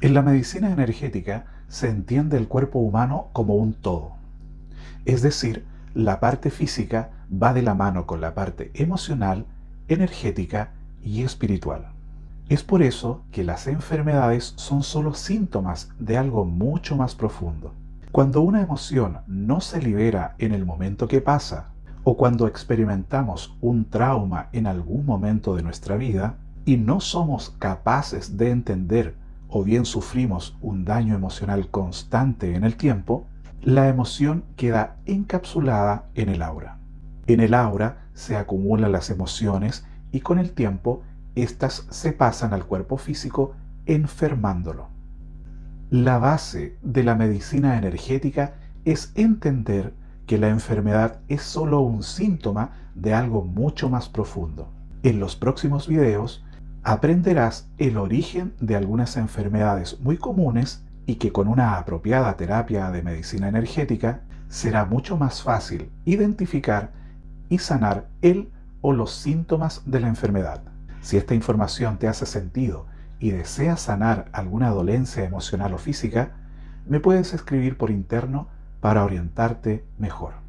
En la medicina energética se entiende el cuerpo humano como un todo. Es decir, la parte física va de la mano con la parte emocional, energética y espiritual. Es por eso que las enfermedades son solo síntomas de algo mucho más profundo. Cuando una emoción no se libera en el momento que pasa, o cuando experimentamos un trauma en algún momento de nuestra vida y no somos capaces de entender o bien sufrimos un daño emocional constante en el tiempo, la emoción queda encapsulada en el aura. En el aura se acumulan las emociones y con el tiempo éstas se pasan al cuerpo físico enfermándolo. La base de la medicina energética es entender que la enfermedad es solo un síntoma de algo mucho más profundo. En los próximos videos aprenderás el origen de algunas enfermedades muy comunes y que con una apropiada terapia de medicina energética será mucho más fácil identificar y sanar el o los síntomas de la enfermedad. Si esta información te hace sentido y deseas sanar alguna dolencia emocional o física, me puedes escribir por interno para orientarte mejor.